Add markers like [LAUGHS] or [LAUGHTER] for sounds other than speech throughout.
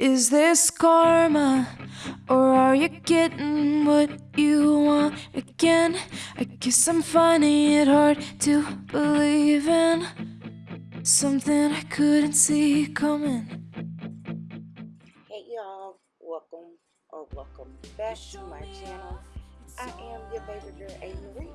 Is this karma? Or are you getting what you want again? I guess I'm finding it hard to believe in something I couldn't see coming. Hey y'all, welcome or welcome back to my channel. I am your favorite girl, A. Marie.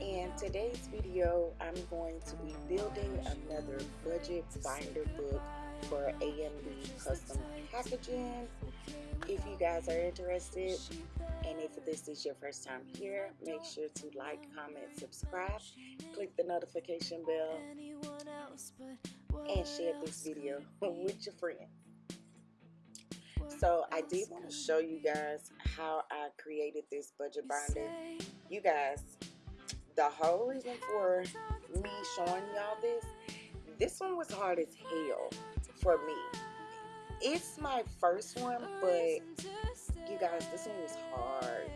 And today's video, I'm going to be building another budget binder book for AMB custom packaging. If you guys are interested, and if this is your first time here, make sure to like, comment, subscribe, click the notification bell, and share this video [LAUGHS] with your friends. So I did want to show you guys how I created this budget binder. You guys, the whole reason for me showing y'all this, this one was hard as hell for me. It's my first one, but you guys, this one was hard.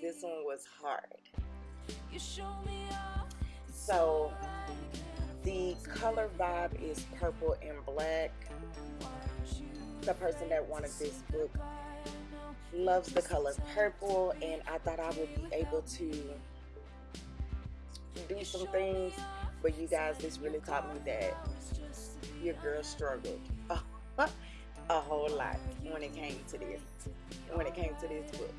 This one was hard. So the color vibe is purple and black. The person that wanted this book loves the color purple and I thought I would be able to do some things but you guys this really taught me that your girl struggled [LAUGHS] a whole lot when it came to this when it came to this book.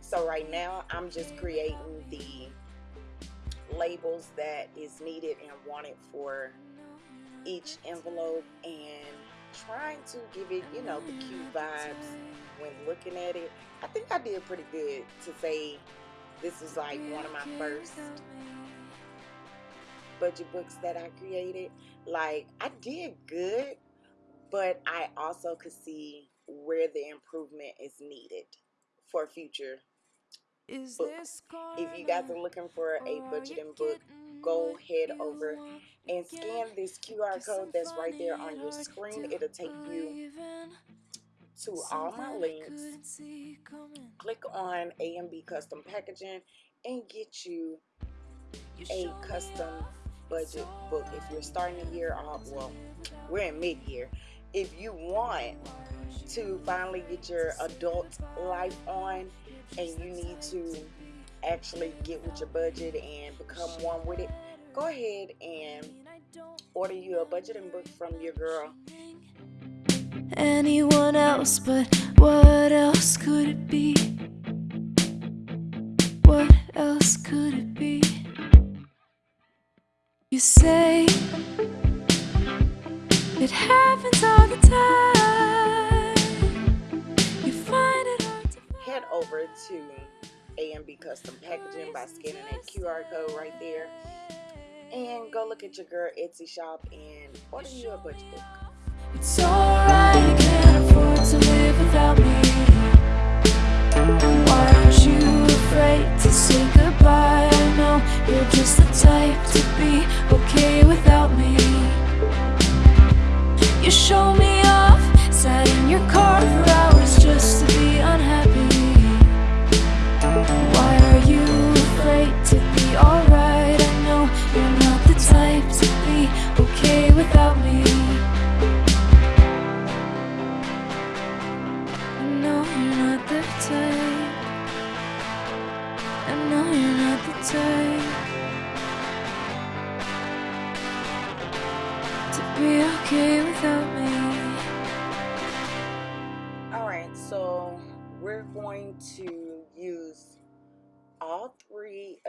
So right now I'm just creating the labels that is needed and wanted for each envelope and trying to give it you know the cute vibes when looking at it. I think I did pretty good to say this is like one of my first budget books that I created. Like, I did good, but I also could see where the improvement is needed for future is books. If you guys are looking for a budgeting book, go head over and scan this QR code that's right there on your screen. It'll take you to all my links. Click on AMB Custom Packaging and get you a custom budget book. If you're starting a year off, well, we're in mid-year. If you want to finally get your adult life on and you need to actually get with your budget and become one with it, go ahead and order you a budgeting book from your girl. Anyone else, but what else could it be? What else could it be? You say it happens all the time. You find it hard to Head over to AMB Custom Packaging by scanning that QR code right there. And go look at your girl Etsy shop and order you a budget book. It's alright, you can't afford to live without me. Why aren't you afraid to say goodbye? I know you're just the type to be okay without me. You show me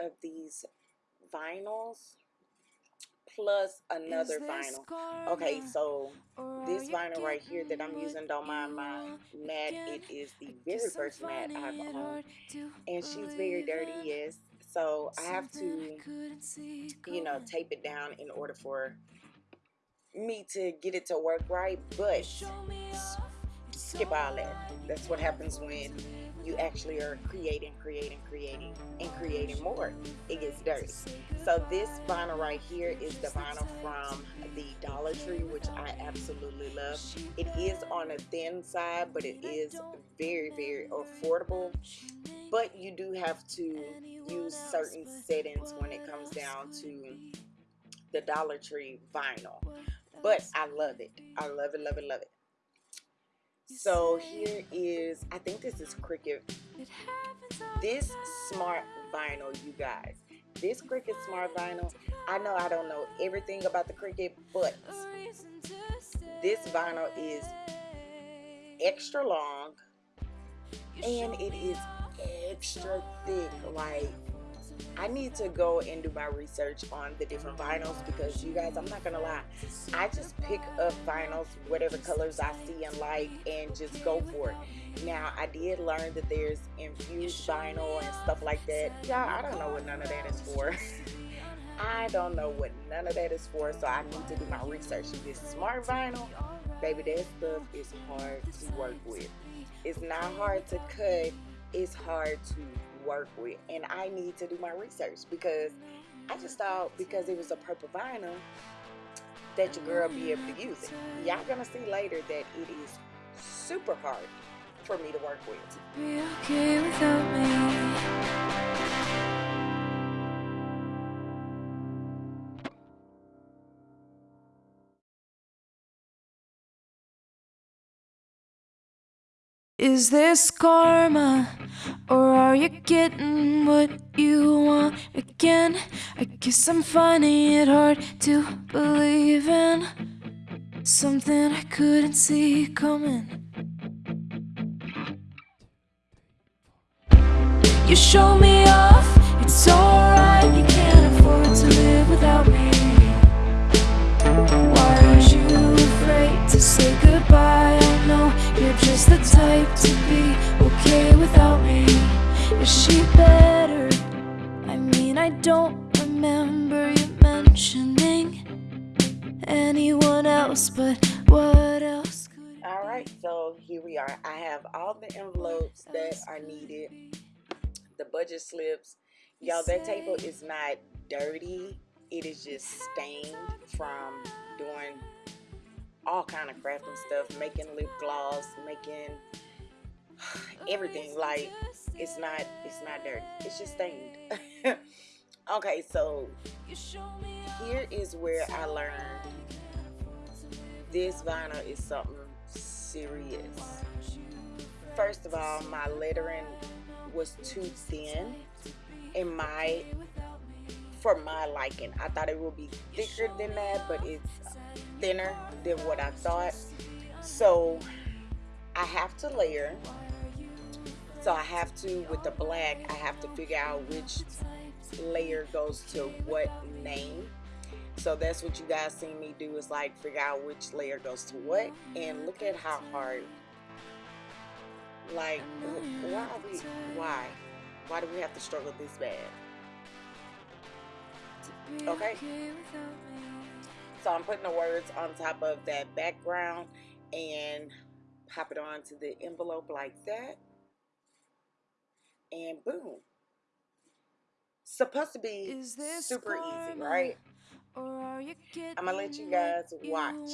of these vinyls plus another vinyl. Okay, so this vinyl right here that I'm using, don't mind my mat, it is the very first mat I've owned. And she's very dirty, yes. So I have to, you know, tape it down in order for me to get it to work right. But skip all that. That's what happens when you actually are creating, creating, creating, and creating more. It gets dirty. So this vinyl right here is the vinyl from the Dollar Tree, which I absolutely love. It is on a thin side, but it is very, very affordable. But you do have to use certain settings when it comes down to the Dollar Tree vinyl. But I love it. I love it, love it, love it. So here is, I think this is Cricut. This smart vinyl, you guys. This Cricut smart vinyl, I know I don't know everything about the Cricut, but this vinyl is extra long and it is extra thick. Like I need to go and do my research on the different vinyls because you guys, I'm not gonna lie, I just pick up vinyls, whatever colors I see and like, and just go for it. Now, I did learn that there's infused vinyl and stuff like that. Yeah, I don't know what none of that is for. [LAUGHS] I don't know what none of that is for, so I need to do my research. This smart vinyl, baby, that stuff is hard to work with. It's not hard to cut, it's hard to work with and I need to do my research because I just thought because it was a purple vinyl that your girl be able to use it. Y'all gonna see later that it is super hard for me to work with. Be Is this karma? Or are you getting what you want again? I guess I'm finding it hard to believe in something I couldn't see coming. You show me off, Is she better? I mean, I don't remember you mentioning anyone else, but what else could Alright, so here we are. I have all the envelopes that are needed, the budget slips. Y'all, that table is not dirty. It is just stained from doing all kind of crafting stuff, making lip gloss, making everything. Like it's not it's not dirty. It's just stained. [LAUGHS] okay, so here is where I learned this vinyl is something serious. First of all, my lettering was too thin in my for my liking. I thought it would be thicker than that, but it's thinner than what I thought. So I have to layer. So I have to, with the black, I have to figure out which layer goes to what name. So that's what you guys see me do is like figure out which layer goes to what. And look at how hard, like, why are we, why? Why do we have to struggle this bad? Okay. So I'm putting the words on top of that background and pop it onto the envelope like that. And boom. Supposed to be super easy, right? I'm gonna let you guys watch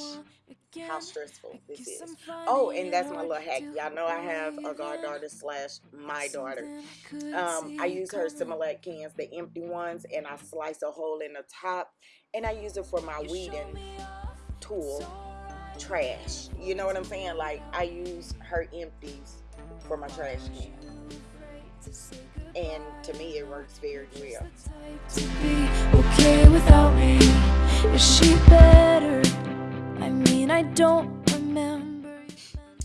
how stressful this is. Oh, and that's my little hack. Y'all know I have a goddaughter slash my daughter. Um, I use her Similac cans, the empty ones, and I slice a hole in the top, and I use it for my weeding tool, trash. You know what I'm saying? Like I use her empties for my trash can and to me it works very well. Okay without me, is she better? I mean, I don't remember.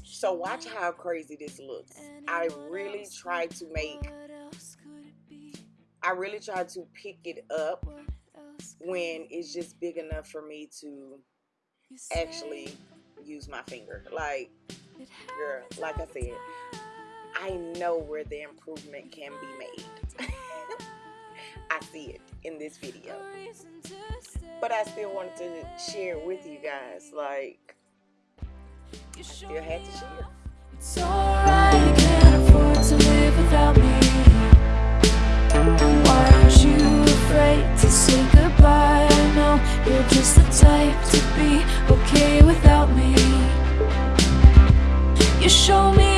So watch how crazy this looks. I really try to make. I really try to pick it up when it's just big enough for me to actually use my finger. Like, girl, like I said, I know where the improvement can be made. [LAUGHS] I see it in this video. But I still wanted to share with you guys, like, I still had to share. It's alright, you can't afford to live without me. Why aren't you afraid to say goodbye? I know you're just the type to be okay without me. You show me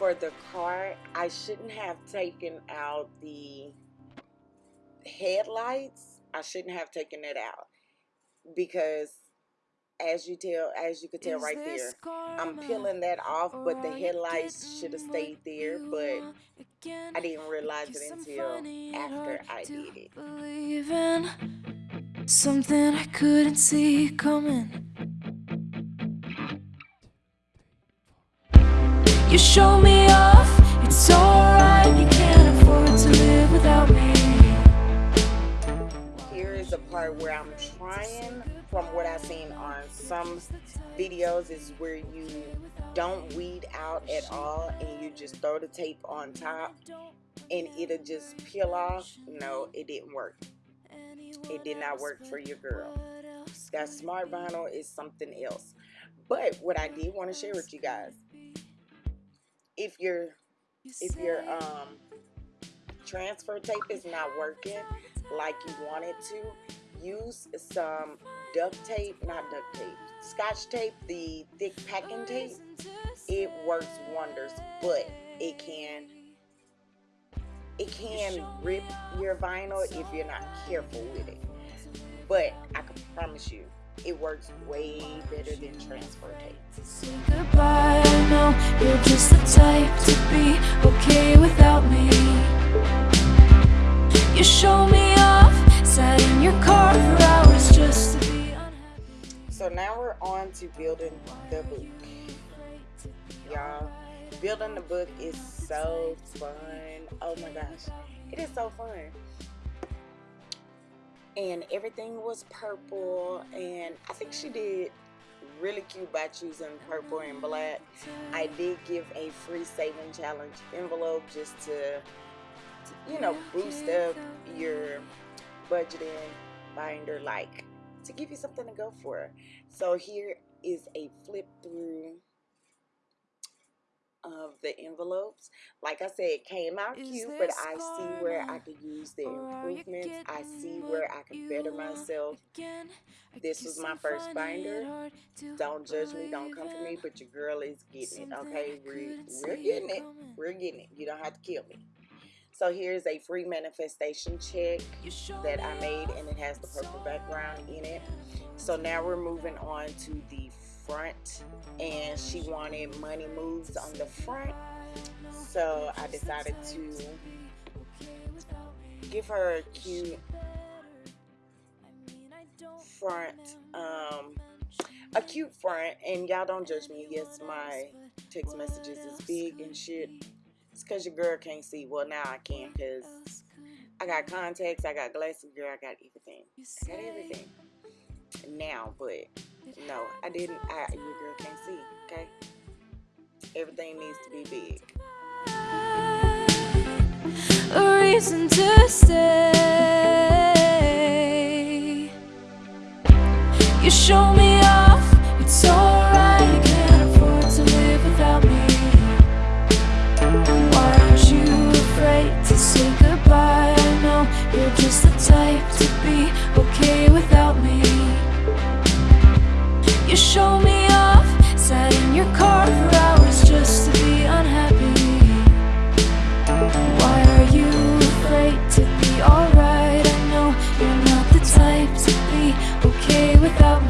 for the car. I shouldn't have taken out the headlights. I shouldn't have taken it out because as you tell as you could tell right there I'm peeling that off but the headlights should have stayed there but I didn't realize it until after I did it something I couldn't see coming You show me off, it's alright You can't afford to live without me Here is a part where I'm trying from what I've seen on some videos is where you don't weed out at all and you just throw the tape on top and it'll just peel off. No, it didn't work. It did not work for your girl. That smart vinyl is something else. But what I did want to share with you guys if your if your um transfer tape is not working like you want it to, use some duct tape, not duct tape, scotch tape, the thick packing tape. It works wonders, but it can it can rip your vinyl if you're not careful with it. But I can promise you, it works way better than transfer tape. You're just the type to be okay without me. You show me off, sat in your car for hours just to be unhappy. So now we're on to building the book. Y'all, building the book is so fun. Oh my gosh, it is so fun and everything was purple and I think she did really cute by choosing purple and black. I did give a free saving challenge envelope just to, to you know boost up your budgeting binder like to give you something to go for. So here is a flip through of the envelopes. Like I said, it came out Is cute, but I see where I could use the improvements. I see where I can better myself. This was my first binder. Don't judge me, don't come for me, but your girl is getting it, okay? We're, we're getting it. We're getting it. You don't have to kill me. So here's a free manifestation check that I made and it has the purple background in it. So now we're moving on to the front and she wanted money moves on the front. So I decided to give her a cute front um, a cute front. And y'all don't judge me. Yes my text messages is big and shit. It's because your girl can't see. Well now I can because I got contacts I got glasses girl I got everything. I got everything. Now but no, I didn't. I, your girl can't see, okay? Everything needs to be big. A reason to stay. You show me show me off, sat in your car for hours just to be unhappy. Why are you afraid to be alright? I know you're not the type to be okay without me.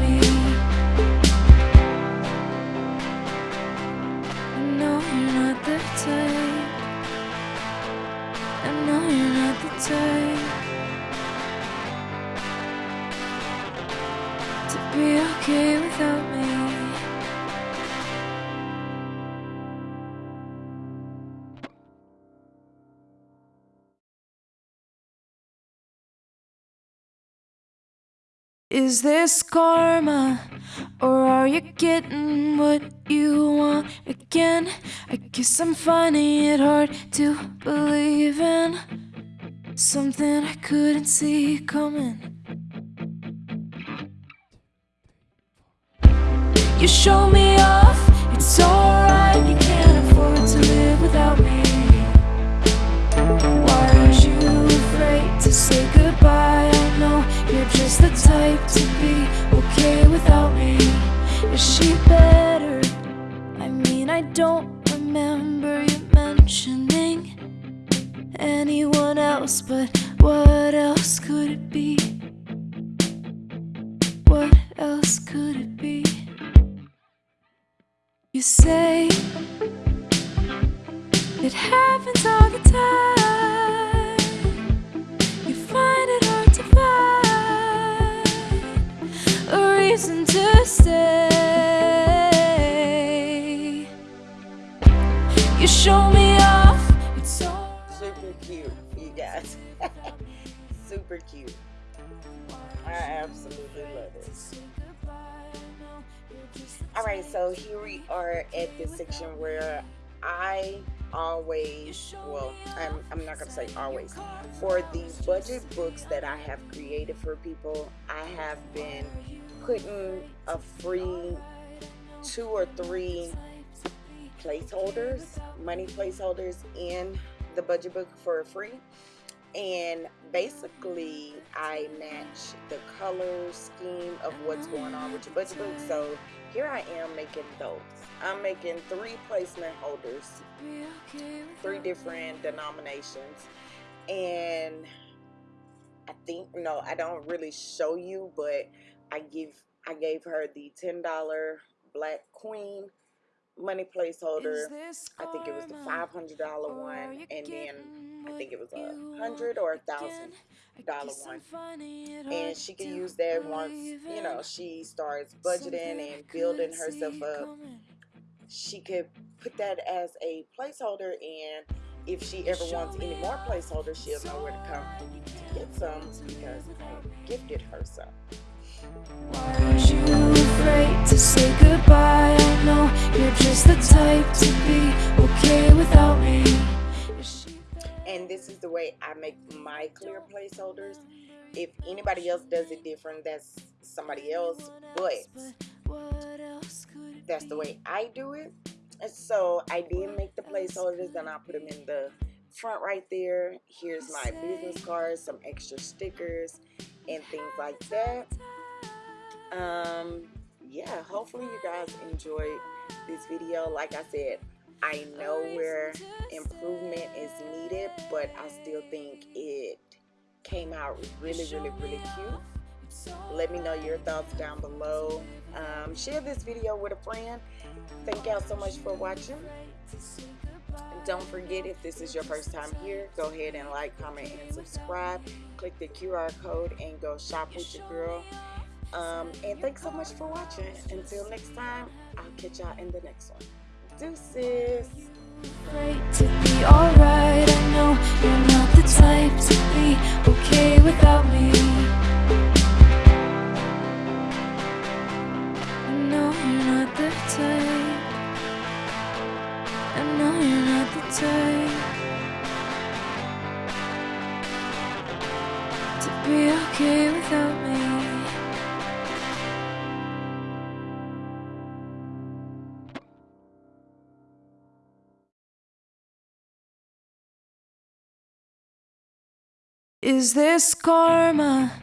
Is this karma, or are you getting what you want again? I guess I'm finding it hard to believe in something I couldn't see coming. You show me off, it's alright, the type to be okay without me. Is she better? I mean, I don't remember you mentioning anyone else, but what else could it be? All right, so here we are at the section where I always, well, I'm, I'm not going to say always, for the budget books that I have created for people, I have been putting a free two or three placeholders, money placeholders in the budget book for free. And basically I match the color scheme of what's going on with your budget book. So here I am making those. I'm making three placement holders three different denominations. And I think no I don't really show you but I give I gave her the $10 black queen money placeholder. I think it was the $500 one. and then I think it was a hundred or a thousand dollar one. and she can use that once you know she starts budgeting and building herself up. she could put that as a placeholder and if she ever wants any more placeholders she'll know where to come to get some because I gifted her some. Aren't you afraid to say goodbye? I know you're just the type to be okay without me. And this is the way I make my clear placeholders. If anybody else does it different that's somebody else but that's the way I do it. So I did make the placeholders and I put them in the front right there. Here's my business cards some extra stickers and things like that. Um yeah hopefully you guys enjoyed this video. Like I said I know where improvement is needed, but I still think it came out really, really, really cute. Let me know your thoughts down below. Um, share this video with a friend. Thank y'all so much for watching. Don't forget, if this is your first time here, go ahead and like, comment, and subscribe. Click the QR code and go shop with your girl. Um, and thanks so much for watching. Until next time, I'll catch y'all in the next one. Deuces. Is this karma